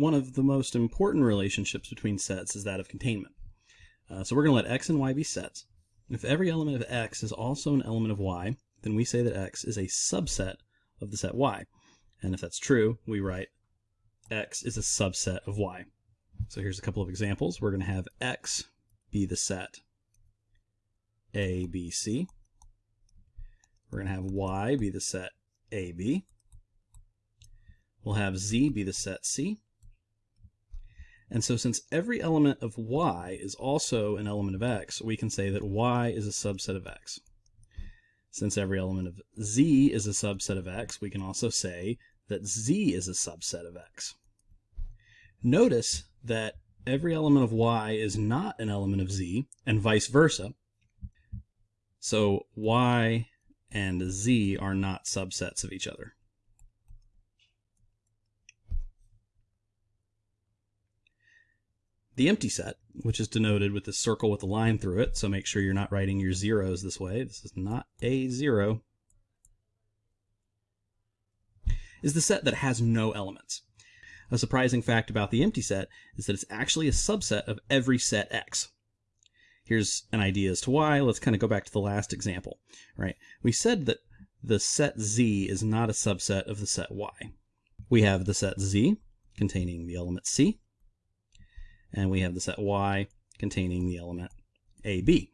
one of the most important relationships between sets is that of containment. Uh, so we're going to let x and y be sets. If every element of x is also an element of y, then we say that x is a subset of the set y. And if that's true, we write x is a subset of y. So here's a couple of examples. We're going to have x be the set a, B, C. We're going to have y be the set A, B. We'll have z be the set C. And so since every element of y is also an element of x, we can say that y is a subset of x. Since every element of z is a subset of x, we can also say that z is a subset of x. Notice that every element of y is not an element of z, and vice versa. So y and z are not subsets of each other. The empty set, which is denoted with this circle with a line through it, so make sure you're not writing your zeros this way. This is not a zero. Is the set that has no elements. A surprising fact about the empty set is that it's actually a subset of every set X. Here's an idea as to why. Let's kind of go back to the last example, right? We said that the set Z is not a subset of the set Y. We have the set Z containing the element C, and we have the set Y containing the element AB.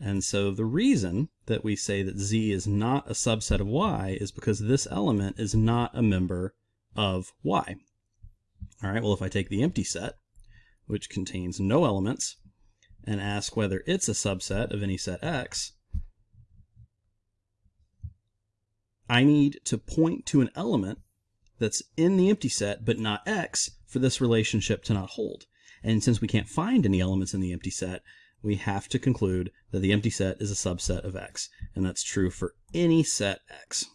And so the reason that we say that Z is not a subset of Y is because this element is not a member of Y. All right, well, if I take the empty set, which contains no elements, and ask whether it's a subset of any set X, I need to point to an element that's in the empty set but not X for this relationship to not hold. And since we can't find any elements in the empty set, we have to conclude that the empty set is a subset of X. And that's true for any set X.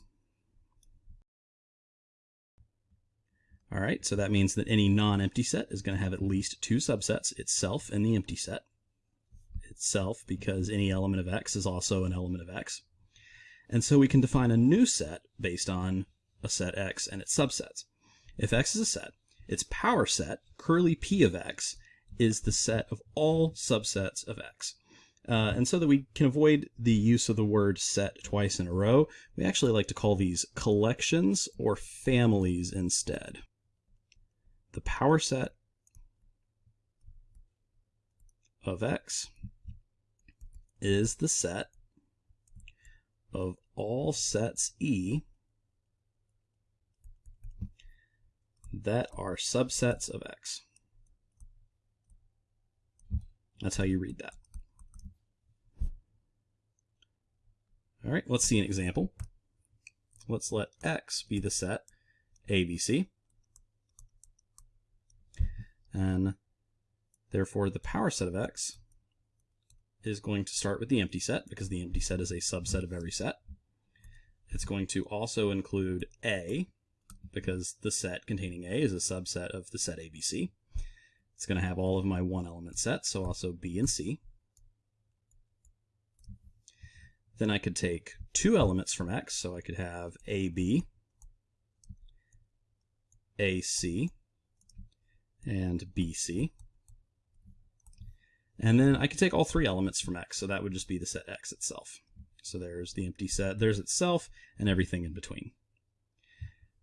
All right, so that means that any non-empty set is going to have at least two subsets, itself and the empty set. Itself because any element of x is also an element of x. And so we can define a new set based on a set x and its subsets. If x is a set, its power set, curly p of x, is the set of all subsets of x. Uh, and so that we can avoid the use of the word set twice in a row, we actually like to call these collections or families instead the power set of x is the set of all sets E that are subsets of X. That's how you read that. All right, let's see an example. Let's let X be the set ABC and therefore the power set of x is going to start with the empty set because the empty set is a subset of every set. It's going to also include A because the set containing A is a subset of the set ABC. It's going to have all of my one element sets, so also B and C. Then I could take two elements from X, so I could have AB, AC, and BC. And then I could take all three elements from X, so that would just be the set X itself. So there's the empty set, there's itself, and everything in between.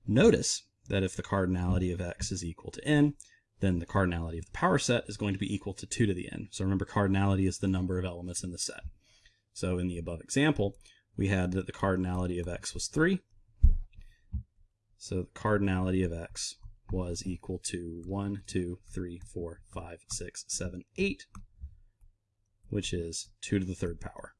Notice that if the cardinality of X is equal to n, then the cardinality of the power set is going to be equal to 2 to the n. So remember, cardinality is the number of elements in the set. So in the above example, we had that the cardinality of x was 3. So the cardinality of x was equal to 1, 2, 3, 4, 5, 6, 7, 8, which is 2 to the third power.